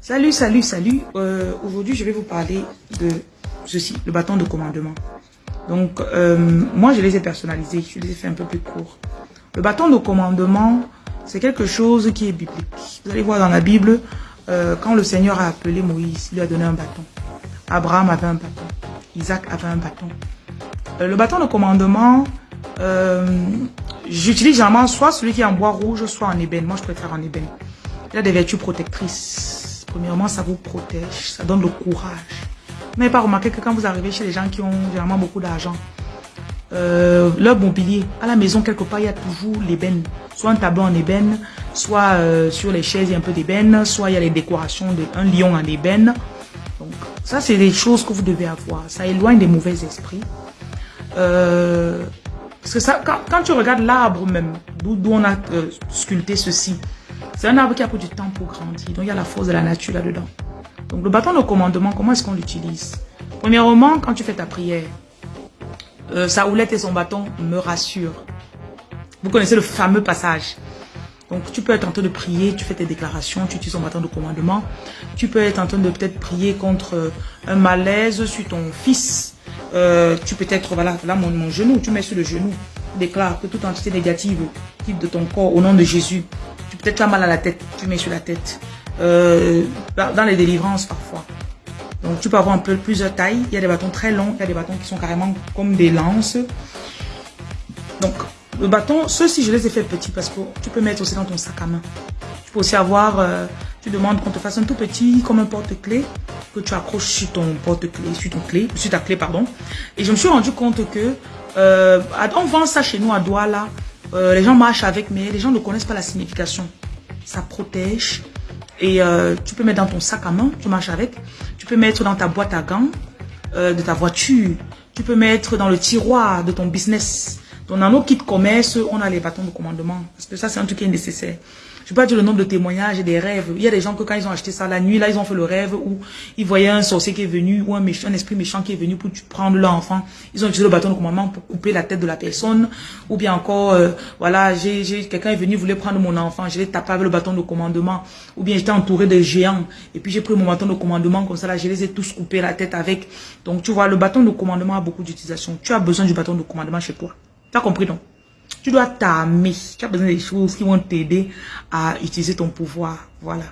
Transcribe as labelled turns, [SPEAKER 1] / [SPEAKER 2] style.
[SPEAKER 1] Salut, salut, salut. Euh, Aujourd'hui, je vais vous parler de ceci, le bâton de commandement. Donc, euh, moi, je les ai personnalisés. Je les ai fait un peu plus courts. Le bâton de commandement, c'est quelque chose qui est biblique. Vous allez voir dans la Bible, euh, quand le Seigneur a appelé Moïse, il lui a donné un bâton. Abraham avait un bâton. Isaac avait un bâton. Le bâton de commandement, j'utilise généralement soit celui qui est en bois rouge, soit en ébène. Moi, je préfère en ébène. Il a des vertus protectrices. Premièrement, ça vous protège, ça donne le courage. Vous n'avez pas remarqué que quand vous arrivez chez les gens qui ont généralement beaucoup d'argent, euh, leur mobilier, à la maison, quelque part, il y a toujours l'ébène. Soit un tableau en ébène, soit euh, sur les chaises, il y a un peu d'ébène, soit il y a les décorations d'un lion en ébène. Donc, ça, c'est des choses que vous devez avoir. Ça éloigne des mauvais esprits. Euh, parce que ça, quand, tu regardes l'arbre même, d'où on a sculpté ceci, c'est un arbre qui a pris du temps pour grandir. Donc, il y a la force de la nature là-dedans. Donc, le bâton de commandement, comment est-ce qu'on l'utilise? Premièrement, quand tu fais ta prière, euh, sa houlette et son bâton me rassurent. Vous connaissez le fameux passage. Donc, tu peux être en train de prier, tu fais tes déclarations, tu utilises ton bâton de commandement. Tu peux être en train de peut-être prier contre euh, un malaise sur ton fils. Euh, tu peux être, voilà, là, mon, genou, tu mets sur le genou. Déclare que toute entité négative quitte de ton corps au nom de Jésus. Tu peux être mal à la tête, tu mets sur la tête. Euh, dans les délivrances parfois. Donc tu peux avoir un peu plusieurs tailles. Il y a des bâtons très longs, il y a des bâtons qui sont carrément comme des lances. Donc le bâton, ceux-ci je les ai fait petits parce que tu peux mettre aussi dans ton sac à main. Tu peux aussi avoir, euh, tu demandes qu'on te fasse un tout petit comme un porte-clés que tu accroches sur ton porte-clés, sur ton clé, sur ta clé pardon. Et je me suis rendu compte que euh, on vend ça chez nous à Douala. Euh, les gens marchent avec mais les gens ne connaissent pas la signification. Ça protège, et euh, tu peux mettre dans ton sac à main, tu marches avec. Tu peux mettre dans ta boîte à gants euh, de ta voiture. Tu peux mettre dans le tiroir de ton business. Donc dans nos kits commerce, on a les bâtons de commandement. Parce que ça, c'est un truc qui est nécessaire. Je peux pas dire le nombre de témoignages et des rêves. Il y a des gens que quand ils ont acheté ça la nuit, là, ils ont fait le rêve où ils voyaient un sorcier qui est venu ou un, méchant, un esprit méchant qui est venu pour prendre leur enfant. Ils ont utilisé le bâton de commandement pour couper la tête de la personne. Ou bien encore, euh, voilà, j'ai quelqu'un est venu, voulait prendre mon enfant, je l'ai tapé avec le bâton de commandement. Ou bien j'étais entouré de géants. Et puis j'ai pris mon bâton de commandement comme ça, là, je les ai tous coupés la tête avec. Donc tu vois, le bâton de commandement a beaucoup d'utilisation. Tu as besoin du bâton de commandement chez toi. Tu as compris non? Tu dois t'armer. Tu as besoin des choses qui vont t'aider à utiliser ton pouvoir. Voilà.